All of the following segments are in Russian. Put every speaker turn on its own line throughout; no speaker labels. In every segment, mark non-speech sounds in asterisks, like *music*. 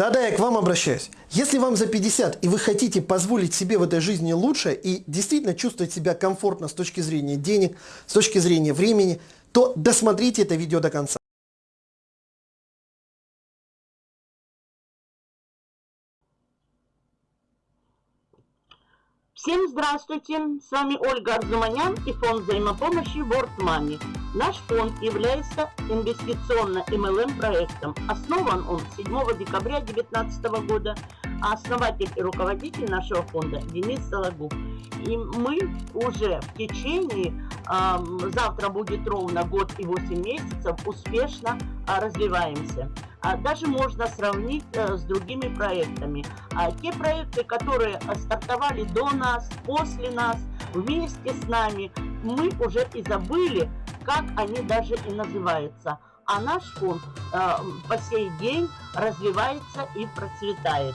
Да-да, я к вам обращаюсь. Если вам за 50 и вы хотите позволить себе в этой жизни лучше и действительно чувствовать себя комфортно с точки зрения денег, с точки зрения времени, то досмотрите это видео до конца.
Всем здравствуйте! С вами Ольга Арзуманян и фонд взаимопомощи World Money. Наш фонд является инвестиционно-МЛМ проектом. Основан он 7 декабря 2019 года, основатель и руководитель нашего фонда Денис Сологуб. И мы уже в течение, завтра будет ровно год и 8 месяцев, успешно э, развиваемся. А даже можно сравнить э, с другими проектами. А те проекты, которые стартовали до нас, после нас, вместе с нами, мы уже и забыли, как они даже и называются. А наш фонд э, по сей день развивается и процветает.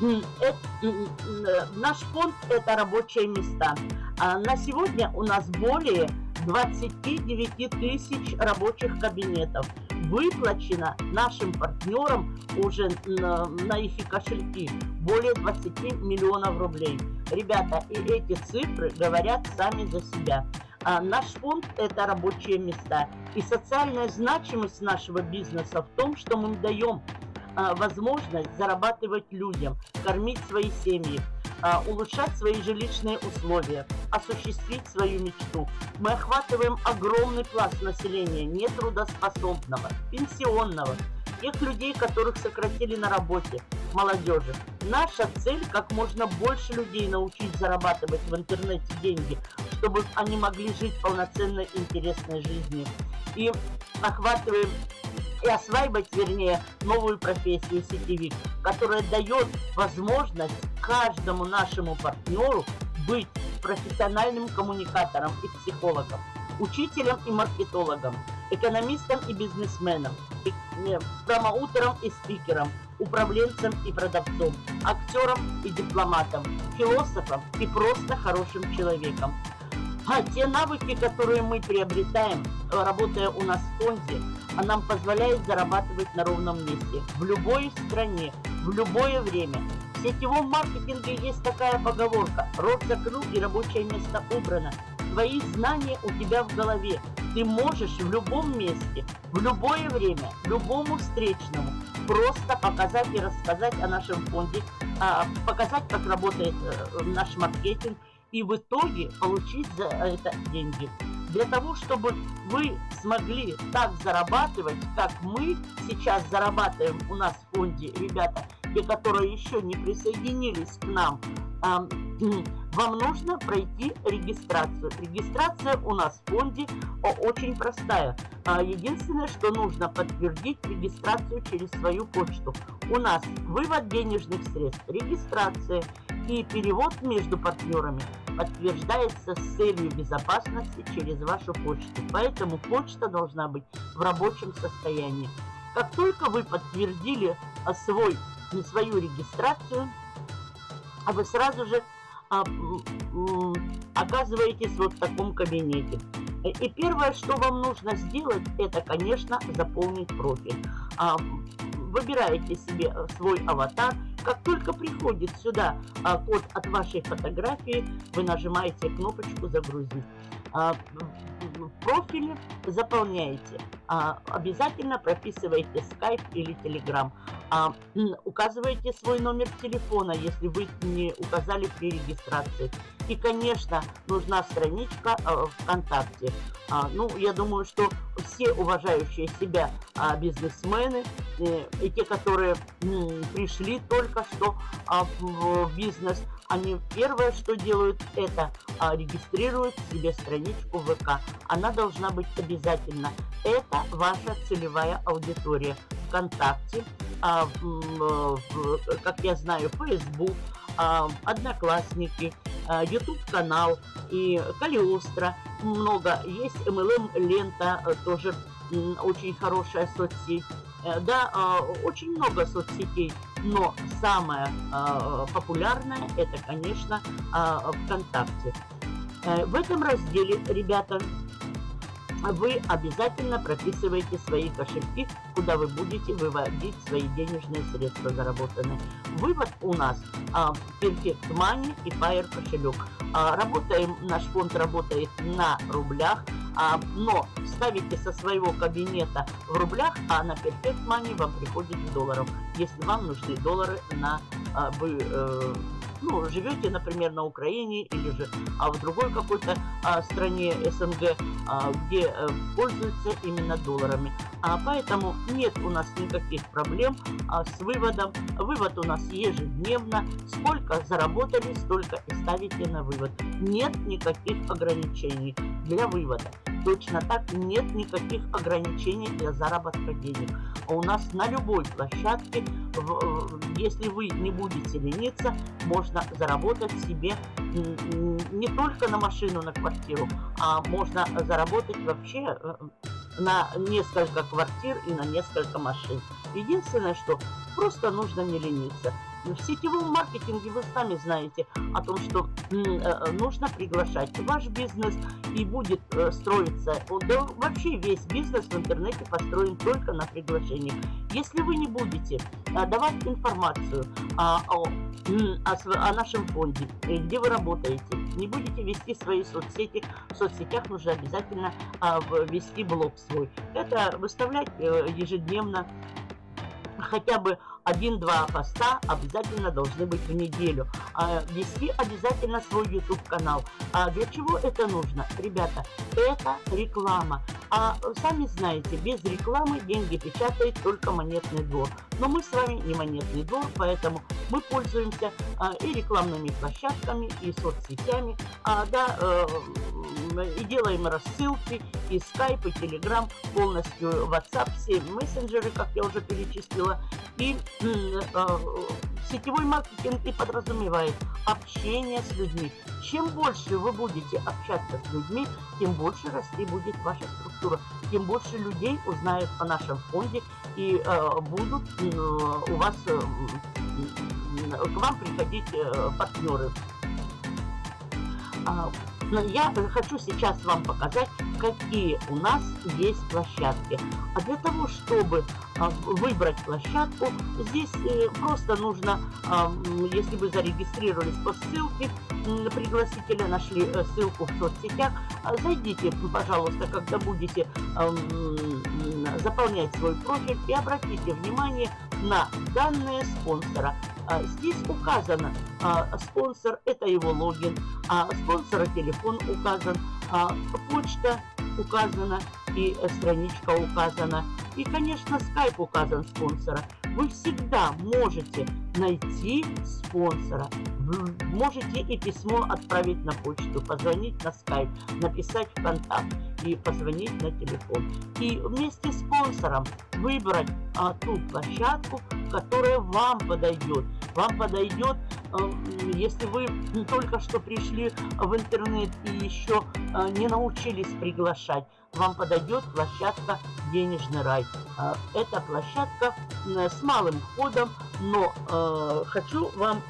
Это, э, наш фонд – это рабочие места. А на сегодня у нас более 29 тысяч рабочих кабинетов выплачено нашим партнерам уже на, на их кошельки более 20 миллионов рублей. Ребята, и эти цифры говорят сами за себя. А наш фонд – это рабочие места. И социальная значимость нашего бизнеса в том, что мы даем а, возможность зарабатывать людям, кормить свои семьи, а, улучшать свои жилищные условия, осуществить свою мечту. Мы охватываем огромный пласт населения, нетрудоспособного, пенсионного, тех людей, которых сократили на работе, молодежи. Наша цель – как можно больше людей научить зарабатывать в интернете деньги, чтобы они могли жить полноценной, интересной жизнью. И охватываем и осваивать, вернее, новую профессию сетевик, которая дает возможность каждому нашему партнеру быть профессиональным коммуникатором и психологом, учителем и маркетологом, экономистом и бизнесменом, промоутером и спикером, управленцем и продавцом, актером и дипломатом, философом и просто хорошим человеком. А те навыки, которые мы приобретаем, работая у нас в фонде, а нам позволяет зарабатывать на ровном месте, в любой стране, в любое время. В сетевом маркетинге есть такая поговорка «Рот закрыл и рабочее место убрано». Твои знания у тебя в голове. Ты можешь в любом месте, в любое время, любому встречному просто показать и рассказать о нашем фонде, а, показать, как работает э, наш маркетинг, и в итоге получить за это деньги. Для того, чтобы вы смогли так зарабатывать, как мы сейчас зарабатываем у нас в фонде, ребята, те, которые еще не присоединились к нам, *clears throat* вам нужно пройти регистрацию. Регистрация у нас в фонде очень простая. А, единственное, что нужно подтвердить регистрацию через свою почту. У нас вывод денежных средств, регистрация и перевод между партнерами подтверждается с целью безопасности через вашу почту. Поэтому почта должна быть в рабочем состоянии. Как только вы подтвердили а, свой, свою регистрацию, вы сразу же а, оказываетесь вот в таком кабинете. И первое, что вам нужно сделать, это, конечно, заполнить профиль. А, выбираете себе свой аватар. Как только приходит сюда а, код от вашей фотографии, вы нажимаете кнопочку «Загрузить». А, в профиле заполняете. А, обязательно прописывайте Skype или Telegram. А, указываете свой номер телефона, если вы не указали при регистрации. И, конечно, нужна страничка а, ВКонтакте. А, ну, я думаю, что все уважающие себя а, бизнесмены э, и те, которые м, пришли только что а, в бизнес, они первое, что делают, это а, регистрируют себе страничку ВК. Она должна быть обязательно. Это ваша целевая аудитория. ВКонтакте, а, в, как я знаю, Facebook, а, Одноклассники, а, YouTube-канал и Калиостро. Много есть MLM-лента, э, тоже очень хорошая соцсеть. Э, да, а, очень много соцсетей, но самая а, популярная это, конечно, а, ВКонтакте. Э, в этом разделе, ребята, вы обязательно прописываете свои кошельки, куда вы будете выводить свои денежные средства заработанные. Вывод у нас а, Perfect Money и Fire кошелек. А, работаем, наш фонд работает на рублях, а, но ставите со своего кабинета в рублях, а на Perfect Money вам приходит в долларах, если вам нужны доллары на а, вы... Э, ну, живете, например, на Украине или же а в другой какой-то а, стране СНГ, а, где а, пользуются именно долларами. А, поэтому нет у нас никаких проблем а, с выводом. Вывод у нас ежедневно. Сколько заработали, столько и ставите на вывод. Нет никаких ограничений для вывода. Точно так нет никаких ограничений для заработка денег. А у нас на любой площадке, если вы не будете лениться, можно заработать себе не только на машину, на квартиру, а можно заработать вообще э, на несколько квартир и на несколько машин. Единственное, что просто нужно не лениться. В сетевом маркетинге вы сами знаете о том, что э, нужно приглашать. Ваш бизнес и будет э, строиться, да вообще весь бизнес в интернете построен только на приглашении. Если вы не будете э, давать информацию о, о, о, о нашем фонде, где вы работаете, не будете вести свои соцсети, в соцсетях нужно обязательно вести блог свой. Это выставлять ежедневно хотя бы один-два поста обязательно должны быть в неделю. А, вести обязательно свой YouTube канал. А для чего это нужно? Ребята, это реклама. А сами знаете, без рекламы деньги печатает только монетный двор. Но мы с вами не монетный двор, поэтому мы пользуемся а, и рекламными площадками, и соцсетями, а, да, э, и делаем рассылки, и Skype, и Telegram, полностью WhatsApp, все мессенджеры, как я уже перечислила, и сетевой маркетинг и подразумевает общение с людьми. Чем больше вы будете общаться с людьми, тем больше расти будет ваша структура, тем больше людей узнают о нашем фонде и э, будут э, у вас э, к вам приходить э, партнеры. Но я хочу сейчас вам показать, какие у нас есть площадки. А для того, чтобы а, выбрать площадку, здесь э, просто нужно, а, если вы зарегистрировались по ссылке, пригласителя, нашли э, ссылку в соцсетях, а, зайдите, пожалуйста, когда будете заполнять свой профиль и обратите внимание на данные спонсора. Здесь указано спонсор, это его логин, а спонсора телефон указан, почта указана и страничка указана. И, конечно, скайп указан спонсора. Вы всегда можете найти спонсора. Вы можете и письмо отправить на почту, позвонить на скайп, написать в контакт и позвонить на телефон. И вместе с спонсором выбрать а, ту площадку, которая вам подойдет. Вам подойдет, э, если вы только что пришли в интернет и еще э, не научились приглашать, вам подойдет площадка «Денежный рай». Э, это площадка с малым входом, но э, хочу вам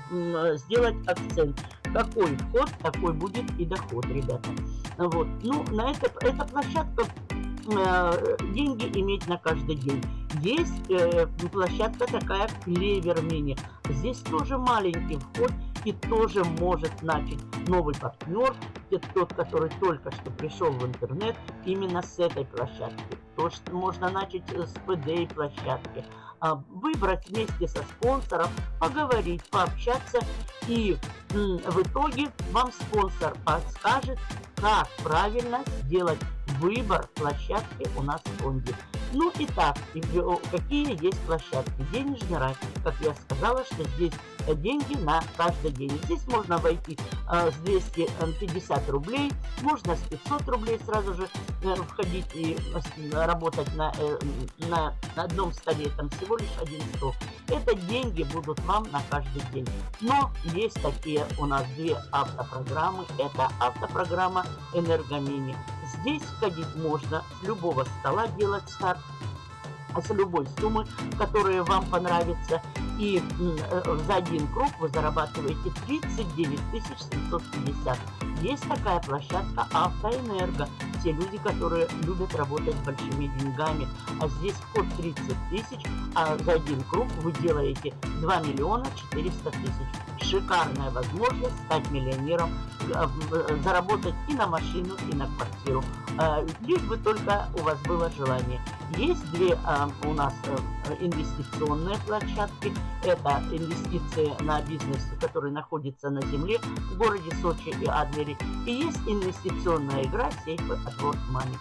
сделать акцент. Какой вход, такой будет и доход, ребята. Вот. Ну, на это, эта площадка э, деньги иметь на каждый день. Есть э, площадка такая Клевер Мини. Здесь тоже маленький вход и тоже может начать новый партнер, тот, который только что пришел в интернет, именно с этой площадки. То, что можно начать с PD площадки. А, выбрать вместе со спонсором, поговорить, пообщаться. И в итоге вам спонсор подскажет, как правильно сделать выбор площадки у нас в фонде. Ну и так, какие есть площадки? Денежный рай. Как я сказала, что здесь деньги на каждый день. Здесь можно войти э, с 250 рублей, можно с 500 рублей сразу же э, входить и э, работать э, на, на одном столе. Там всего лишь один стол. Это деньги будут вам на каждый день. Но есть такие у нас две автопрограммы. Это автопрограмма «Энергомини». Здесь входить можно с любого стола делать старт с любой суммы, которая вам понравится. И э, за один круг вы зарабатываете 39 750. Есть такая площадка Автоэнерго. те люди, которые любят работать с большими деньгами. А здесь вход 30 тысяч, а за один круг вы делаете 2 миллиона 400 тысяч. Шикарная возможность стать миллионером, э, э, заработать и на машину, и на квартиру. Э, лишь бы только у вас было желание. Есть две у нас инвестиционные площадки. Это инвестиции на бизнес, который находится на земле в городе Сочи и Адлере. И есть инвестиционная игра сейфы от World Money.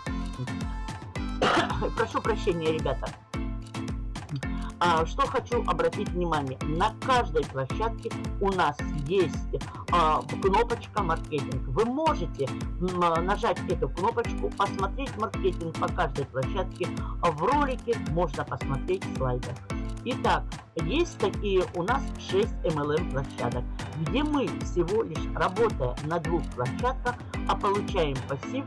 Прошу прощения, ребята. А, что хочу обратить внимание. На каждой площадке у нас есть а, кнопочка маркетинг. Вы можете нажать эту кнопочку, посмотреть маркетинг по каждой площадке. В ролике можно посмотреть слайды. Итак, есть такие у нас 6 MLM площадок, где мы всего лишь работая на двух площадках, а получаем пассив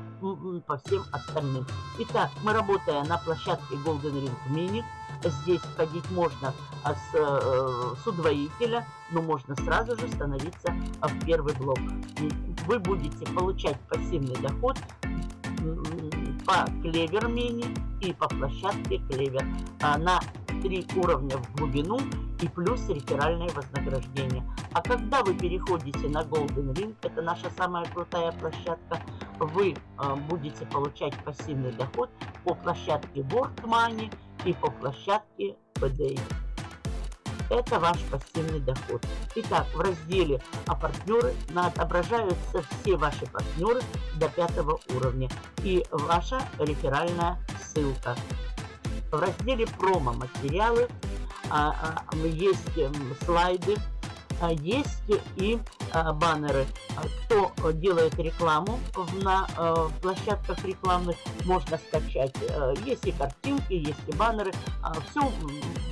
по всем остальным. Итак, мы работая на площадке Golden Ring Mini, здесь входить можно а, с, э, с удвоителя, но можно сразу же становиться а, в первый блок. Вы будете получать пассивный доход по клевер мини и по площадке клевер а, на три уровня в глубину и плюс реферальное вознаграждение. А когда вы переходите на Golden Ring, это наша самая крутая площадка, вы э, будете получать пассивный доход по площадке World Money и по площадке PDA. Это ваш пассивный доход. Итак, в разделе «А партнеры» отображаются все ваши партнеры до пятого уровня и ваша реферальная ссылка. В разделе «Промо-материалы» а, а, есть слайды, а, есть и баннеры. Кто делает рекламу на а, площадках рекламных, можно скачать. Есть и картинки, есть и баннеры. Все,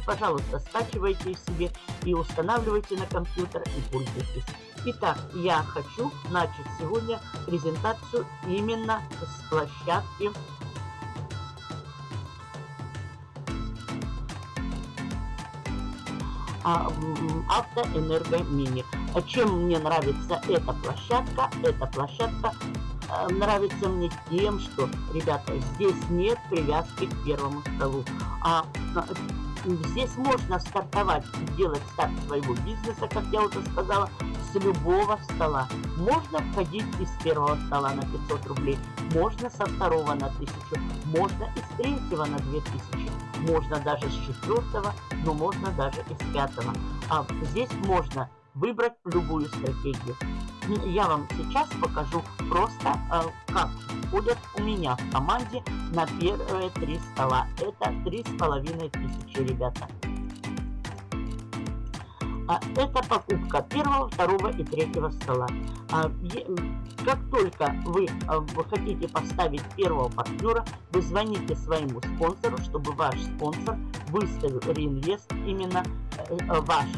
пожалуйста, скачивайте себе и устанавливайте на компьютер и пользуйтесь. Итак, я хочу начать сегодня презентацию именно с площадки Автоэнергомини. Чем мне нравится эта площадка? Эта площадка э, нравится мне тем, что, ребята, здесь нет привязки к первому столу. А здесь можно стартовать, делать старт своего бизнеса, как я уже сказала, с любого стола. Можно входить из первого стола на 500 рублей, можно со второго на 1000, можно из третьего на 2000, можно даже с четвертого, но можно даже и с пятого. А здесь можно выбрать любую стратегию. Я вам сейчас покажу просто, э, как входят у меня в команде на первые три стола. Это три с половиной тысячи, ребята. А это покупка первого, второго и третьего стола. А, как только вы, а, вы хотите поставить первого партнера, вы звоните своему спонсору, чтобы ваш спонсор выставил реинвест именно э, э, ваш,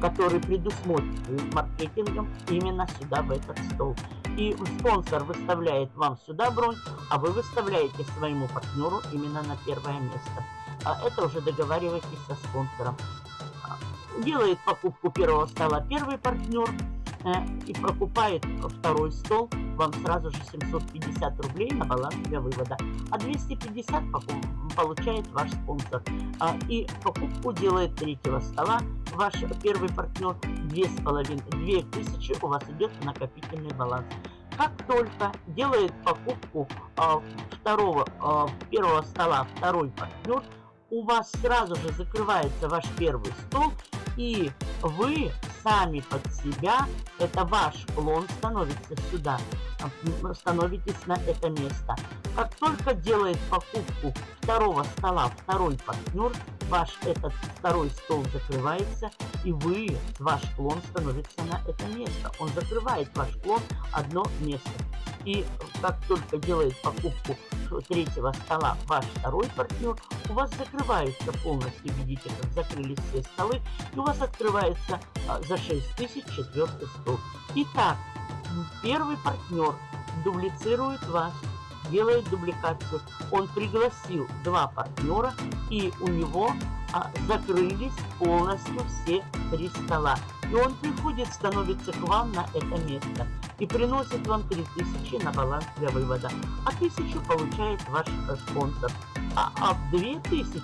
который предусмотрен маркетингом именно сюда, в этот стол. И спонсор выставляет вам сюда бронь, а вы выставляете своему партнеру именно на первое место. А это уже договаривайтесь со спонсором делает покупку первого стола первый партнер э, и покупает второй стол, вам сразу же 750 рублей на баланс для вывода, а 250 получает ваш спонсор. А, и покупку делает третьего стола ваш первый партнер, 2500, 2000 у вас идет накопительный баланс. Как только делает покупку а, второго, а, первого стола второй партнер, у вас сразу же закрывается ваш первый стол, и вы сами под себя, это ваш клон становится сюда, становитесь на это место. Как только делает покупку второго стола второй партнер, ваш этот второй стол закрывается, и вы, ваш клон становится на это место. Он закрывает ваш клон одно место. И как только делает покупку третьего стола ваш второй партнер, у вас закрывается полностью, видите, как закрылись все столы, и у вас открывается а, за 6 тысяч четвертый стол. Итак, первый партнер дублицирует вас, делает дубликацию. Он пригласил два партнера, и у него а, закрылись полностью все три стола. И он приходит, становится к вам на это место. И приносит вам 3000 на баланс для вывода, а 1000 получает ваш э, спонсор. А, а в 2000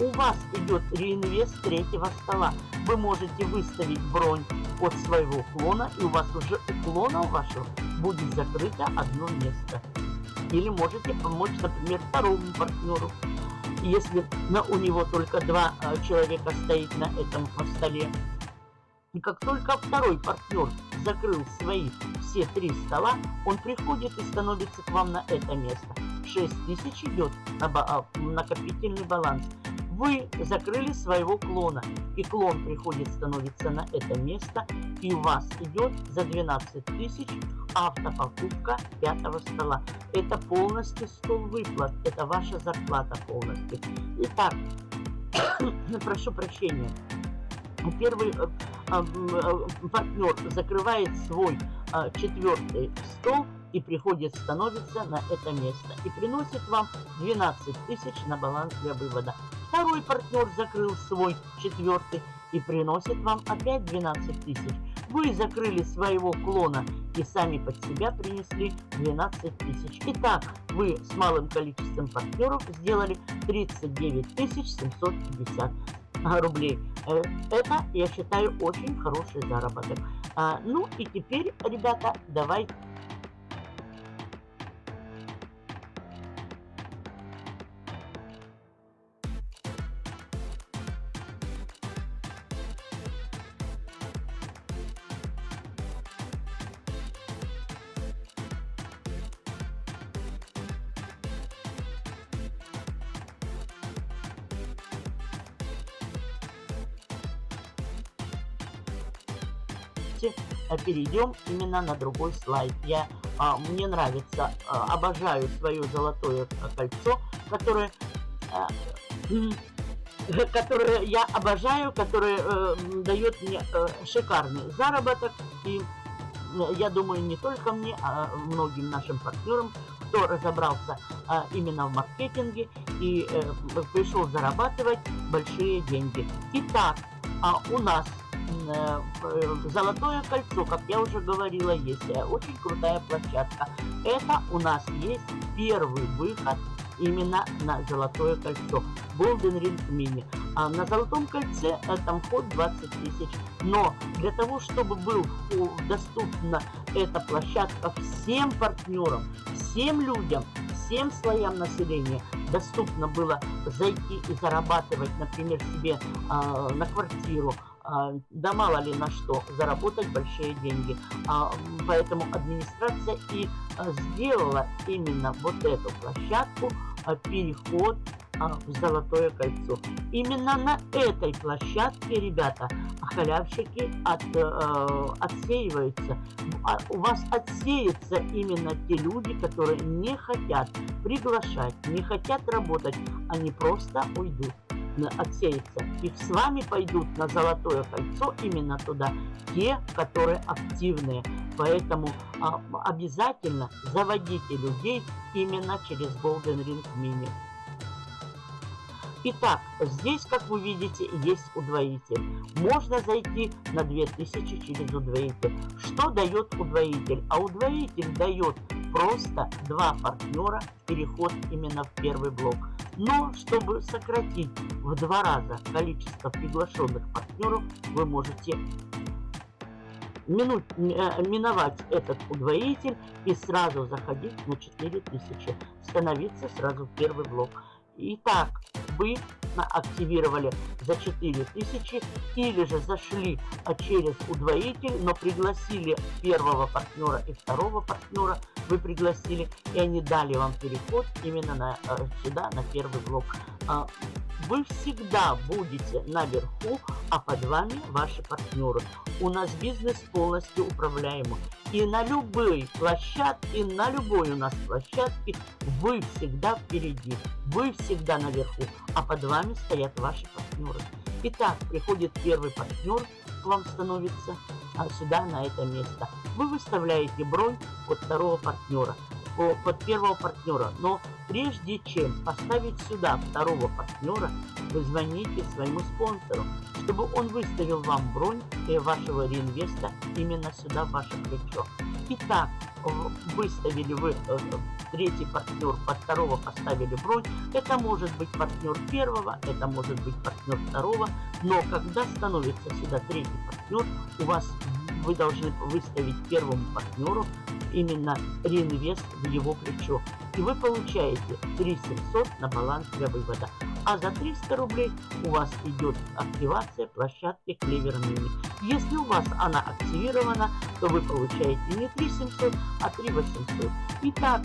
у вас идет реинвест третьего стола. Вы можете выставить бронь от своего клона, и у вас уже у клона вашего будет закрыто одно место. Или можете помочь, например, второму партнеру. Если на, у него только два а, человека стоит на этом столе, и как только второй партнер закрыл свои все три стола, он приходит и становится к вам на это место. 6 тысяч идет на а, накопительный баланс. Вы закрыли своего клона, и клон приходит, становится на это место, и у вас идет за 12 тысяч автопокупка пятого стола. Это полностью стол выплат, это ваша зарплата полностью. Итак, *coughs* прошу прощения. Первый э, партнер закрывает свой э, четвертый стол и приходит, становится на это место и приносит вам 12 тысяч на баланс для вывода. Второй партнер закрыл свой четвертый и приносит вам опять 12 тысяч. Вы закрыли своего клона и сами под себя принесли 12 тысяч. Итак, вы с малым количеством партнеров сделали 39 750 *laughs* рублей. Э, это, я считаю, очень хороший заработок. А, ну и теперь, ребята, давайте давайте э, перейдем именно на другой слайд. Я, а, мне нравится, а, обожаю свое золотое кольцо, которое, а, *clears throat* которое я обожаю, которое а, дает мне а, шикарный заработок. И я думаю, не только мне, а многим нашим партнерам, кто разобрался а, именно в маркетинге и а, пришел зарабатывать большие деньги. Итак, а у нас Э, Золотое кольцо, как я уже говорила, есть э, очень крутая площадка. Это у нас есть первый выход именно на Золотое кольцо. Golden Ring Mini. А на Золотом кольце э, там вход 20 тысяч. Но для того, чтобы был доступна эта площадка всем партнерам, всем людям, всем слоям населения, доступно было зайти и зарабатывать, например, себе э, на квартиру, да мало ли на что, заработать большие деньги. А, поэтому администрация и а, сделала именно вот эту площадку, переход в Золотое кольцо. Именно на этой площадке, ребята, халявщики от, э, отсеиваются. У вас отсеются именно те люди, которые не хотят приглашать, не хотят работать, они просто уйдут отсеется. И с вами пойдут на золотое кольцо именно туда те, которые активные. Поэтому а, обязательно заводите людей именно через Golden Ring Mini. Итак, здесь, как вы видите, есть удвоитель. Можно зайти на 2000 через удвоитель. Что дает удвоитель? А удвоитель дает просто два партнера переход именно в первый блок. Но чтобы сократить в два раза количество приглашенных партнеров, вы можете минут, э, миновать этот удвоитель и сразу заходить на 4000, становиться сразу в первый блок. Итак, вы активировали за 4000 или же зашли а, через удвоитель, но пригласили первого партнера и второго партнера, вы пригласили, и они дали вам переход именно на, а, сюда, на первый блок. Вы всегда будете наверху, а под вами ваши партнеры. У нас бизнес полностью управляемый. И на любой площадке, на любой у нас площадке вы всегда впереди, вы всегда наверху, а под вами стоят ваши партнеры. Итак, приходит первый партнер, к вам становится а сюда, на это место. Вы выставляете бронь под второго партнера под первого партнера. Но прежде чем поставить сюда второго партнера, вы звоните своему спонсору, чтобы он выставил вам бронь вашего реинвеста именно сюда, в ваше плечо. Итак, выставили вы э, третий партнер, под второго поставили бронь. Это может быть партнер первого, это может быть партнер второго. Но когда становится сюда третий партнер, у вас вы должны выставить первому партнеру именно реинвест в его плечо. И вы получаете 3700 на баланс для вывода. А за 300 рублей у вас идет активация площадки Clever Mini. Если у вас она активирована, то вы получаете не 3700, а 3800. Итак,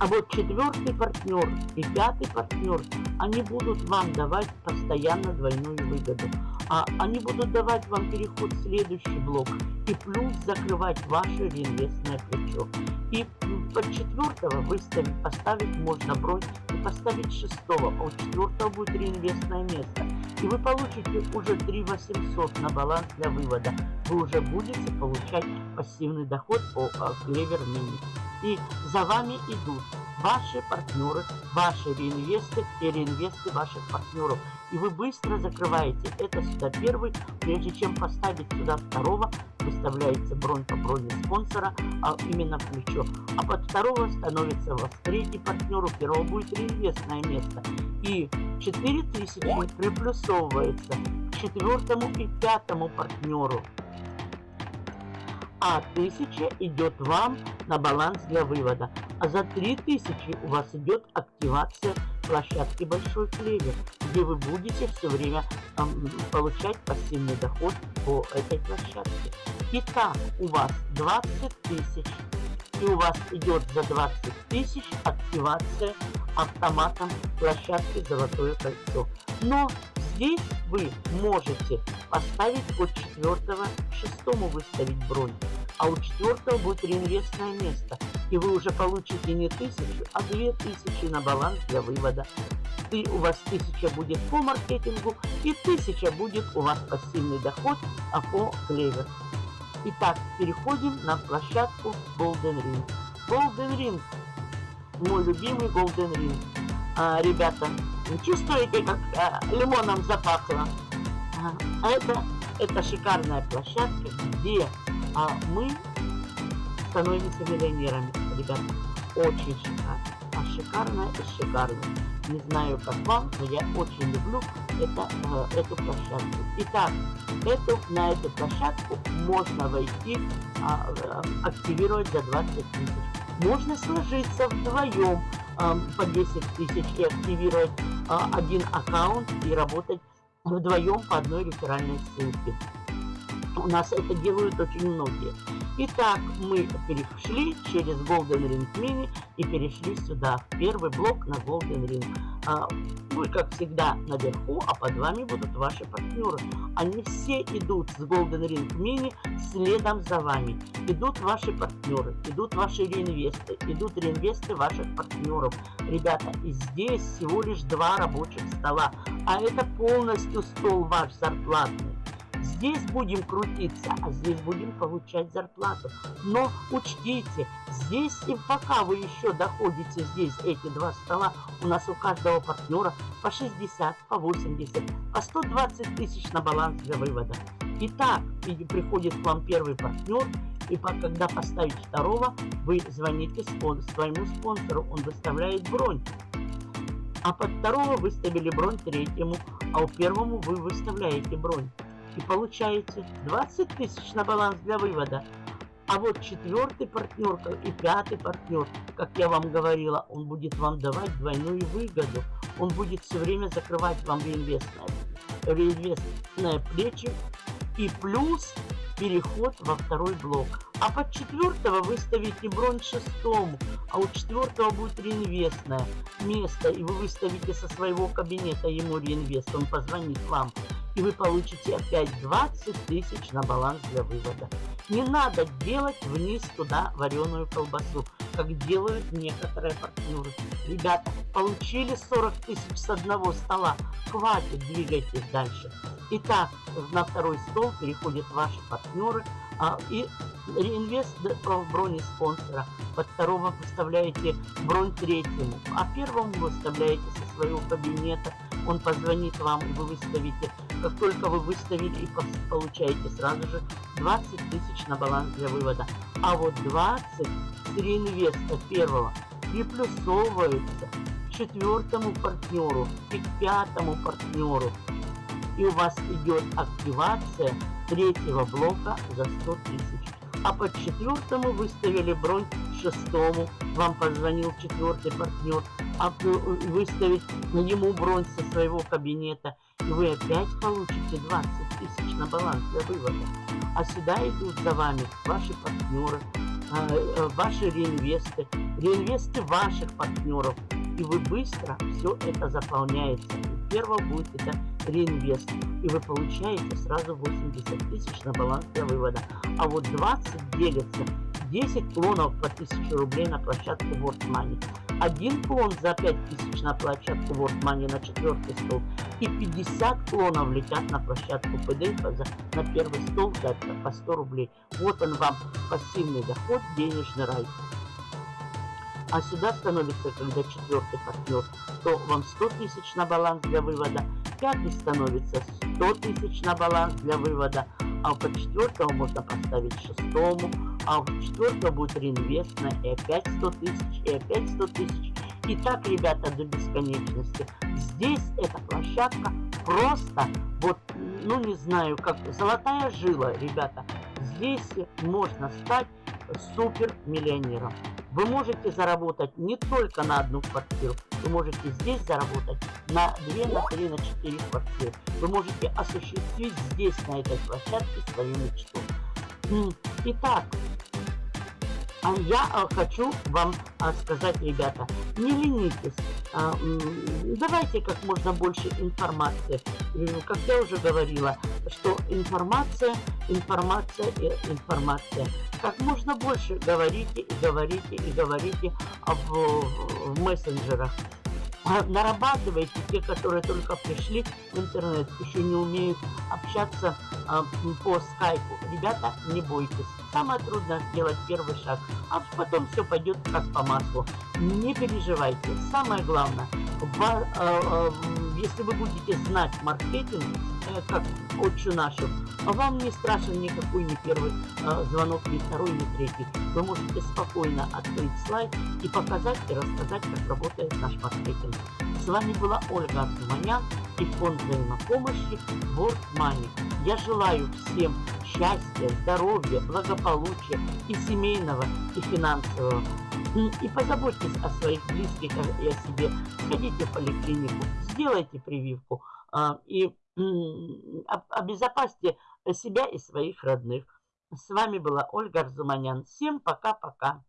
а вот четвертый партнер и пятый партнер, они будут вам давать постоянно двойную выгоду. А они будут давать вам переход в следующий блок и плюс закрывать ваше реинвестное плечо. И под четвертого выставить, поставить можно бронь и поставить шестого, а у четвертого будет реинвестное место. И вы получите уже 3 800 на баланс для вывода. Вы уже будете получать пассивный доход по Клевер Мини и за вами идут ваши партнеры, ваши реинвесты и реинвесты ваших партнеров. И вы быстро закрываете это сюда первый, прежде чем поставить сюда второго, выставляется бронь по броне спонсора, а именно плечо. А под второго становится вас третий партнер, у первого будет реинвестное место. И 4000 приплюсовывается к четвертому и пятому партнеру а 1000 идет вам на баланс для вывода. А за 3000 у вас идет активация площадки Большой Клевер, где вы будете все время э, получать пассивный доход по этой площадке. Итак, у вас 20 тысяч, и у вас идет за 20 тысяч активация автоматом площадки Золотое кольцо. Но Здесь вы можете поставить от четвертого к шестому выставить бронь, а у четвертого будет реинвестное место, и вы уже получите не тысячу, а две тысячи на баланс для вывода. И у вас тысяча будет по маркетингу, и тысяча будет у вас пассивный доход а по клевер. Итак, переходим на площадку Golden Ring. Golden Ring, мой любимый Golden Ring. А, ребята, Чувствуете, как э, лимоном запахло? А это, это шикарная площадка, где а, мы становимся миллионерами, ребята. Очень шикарно. А шикарная и шикарная. Не знаю, как вам, но я очень люблю это, э, эту площадку. Итак, эту, на эту площадку можно войти, а, э, активировать за 20 тысяч. Можно сложиться вдвоем по 10 тысяч и активировать а, один аккаунт и работать вдвоем по одной реферальной ссылке. У нас это делают очень многие. Итак, мы перешли через Golden Ring Mini и перешли сюда, в первый блок на Golden Ring. А, вы, как всегда, наверху, а под вами будут ваши партнеры. Они все идут с Golden Ring Mini следом за вами. Идут ваши партнеры, идут ваши реинвесты, идут реинвесты ваших партнеров. Ребята, и здесь всего лишь два рабочих стола, а это полностью стол ваш зарплатный. Здесь будем крутиться, а здесь будем получать зарплату. Но учтите, здесь и пока вы еще доходите здесь, эти два стола, у нас у каждого партнера по 60, по 80, по 120 тысяч на баланс для вывода. Итак, приходит к вам первый партнер, и когда поставить второго, вы звоните спон своему спонсору, он выставляет бронь. А под второго выставили бронь третьему, а у первому вы выставляете бронь и получаете 20 тысяч на баланс для вывода. А вот четвертый партнер и пятый партнер, как я вам говорила, он будет вам давать двойную выгоду. Он будет все время закрывать вам реинвестное, реинвестное плечи и плюс переход во второй блок. А под четвертого вы ставите бронь шестому, а у четвертого будет реинвестное место, и вы выставите со своего кабинета ему реинвест, он позвонит вам и вы получите опять 20 тысяч на баланс для вывода. Не надо делать вниз туда вареную колбасу, как делают некоторые партнеры. Ребята, получили 40 тысяч с одного стола, хватит, двигайтесь дальше. Итак, на второй стол переходят ваши партнеры а, и реинвест в броне спонсора. Под второго выставляете бронь третьему, а первому выставляете со своего кабинета. Он позвонит вам, и вы выставите как только вы выставили и получаете сразу же 20 тысяч на баланс для вывода. А вот 20 с реинвеста первого приплюсовывается к четвертому партнеру и к пятому партнеру. И у вас идет активация третьего блока за 100 тысяч. А по четвертому выставили бронь шестому. Вам позвонил четвертый партнер, а выставить ему бронь со своего кабинета. И вы опять получите 20 тысяч на баланс для вывода. А сюда идут за вами ваши партнеры, а, э, ваши реинвесты, реинвесты ваших партнеров. И вы быстро все это заполняете. Первого будет это реинвест. И вы получаете сразу 80 тысяч на баланс для вывода. А вот 20 делится 10 клонов по 1000 рублей на площадку World Money. Один клон за 5000 на площадку World Money на четвертый стол. И 50 клонов летят на площадку PDF за, на первый стол за, по 100 рублей. Вот он вам пассивный доход, денежный рай. А сюда становится, когда четвертый партнер, то вам 100 тысяч на баланс для вывода, пятый становится 100 тысяч на баланс для вывода, а по четвертому можно поставить шестому, а в четвертого будет реинвестно и опять 100 тысяч, и опять 100 тысяч. И так, ребята, до бесконечности. Здесь эта площадка просто, вот, ну не знаю, как золотая жила, ребята. Здесь можно стать супер миллионером. Вы можете заработать не только на одну квартиру, вы можете здесь заработать на 2, на 3, на 4 квартиры. Вы можете осуществить здесь, на этой площадке, свою мечту. Итак, а я а, хочу вам а, сказать, ребята, не ленитесь, а, давайте как можно больше информации. Как я уже говорила, что информация, информация и информация. Как можно больше говорите и говорите и говорите в, в мессенджерах. Нарабатывайте те, которые только пришли в интернет, еще не умеют общаться а, по скайпу. Ребята, не бойтесь. Самое трудное сделать первый шаг, а потом все пойдет как по маслу. Не переживайте. Самое главное, если вы будете знать маркетинг, э, как отчу нашу, вам не страшен никакой не первый звонок, ни второй, ни третий. Вы можете спокойно открыть слайд и показать и рассказать, как работает наш маркетинг. С вами была Ольга Арзуманян и фонд взаимопомощи World Money. Я желаю всем счастья, здоровья, благополучия и семейного, и финансового. И позаботьтесь о своих близких и о себе. Сходите в поликлинику, сделайте прививку а, и обезопасьте себя и своих родных. С вами была Ольга Арзуманян. Всем пока-пока.